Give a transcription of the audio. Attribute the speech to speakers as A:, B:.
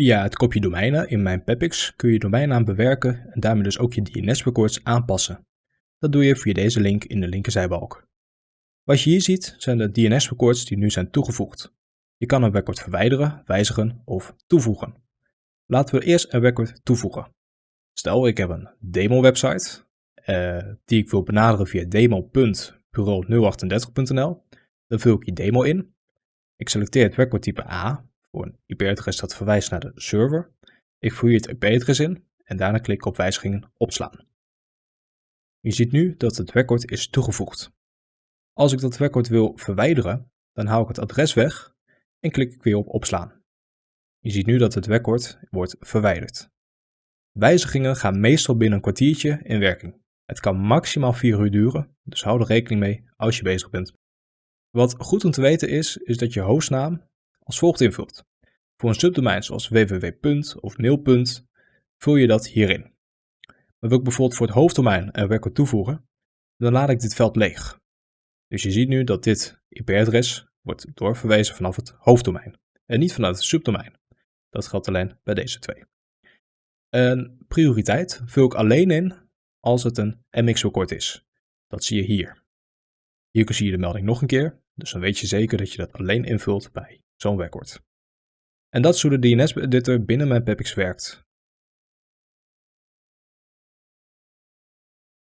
A: Via het kopje domeinen in mijn Pepix kun je domeinnaam bewerken en daarmee dus ook je DNS-records aanpassen. Dat doe je via deze link in de linkerzijbalk. Wat je hier ziet zijn de DNS-records die nu zijn toegevoegd. Je kan een record verwijderen, wijzigen of toevoegen. Laten we eerst een record toevoegen. Stel ik heb een demo-website uh, die ik wil benaderen via demo.bureau038.nl. Dan vul ik die demo in. Ik selecteer het recordtype A voor een IP-adres dat verwijst naar de server. Ik voer het IP-adres in en daarna klik ik op wijzigingen opslaan. Je ziet nu dat het record is toegevoegd. Als ik dat record wil verwijderen, dan haal ik het adres weg en klik ik weer op opslaan. Je ziet nu dat het record wordt verwijderd. Wijzigingen gaan meestal binnen een kwartiertje in werking. Het kan maximaal 4 uur duren, dus hou er rekening mee als je bezig bent. Wat goed om te weten is, is dat je hostnaam als volgt invult. Voor een subdomein zoals www. of mail. vul je dat hierin. Maar wil ik bijvoorbeeld voor het hoofddomein een record toevoegen, dan laat ik dit veld leeg. Dus je ziet nu dat dit IP-adres wordt doorverwezen vanaf het hoofddomein en niet vanuit het subdomein. Dat geldt alleen bij deze twee. Een prioriteit vul ik alleen in als het een MX-record is. Dat zie je hier. Hier zie je de melding nog een keer, dus dan weet je zeker dat je dat alleen invult bij zo'n record. En dat is hoe de DNS-editor binnen mijn Pepix werkt.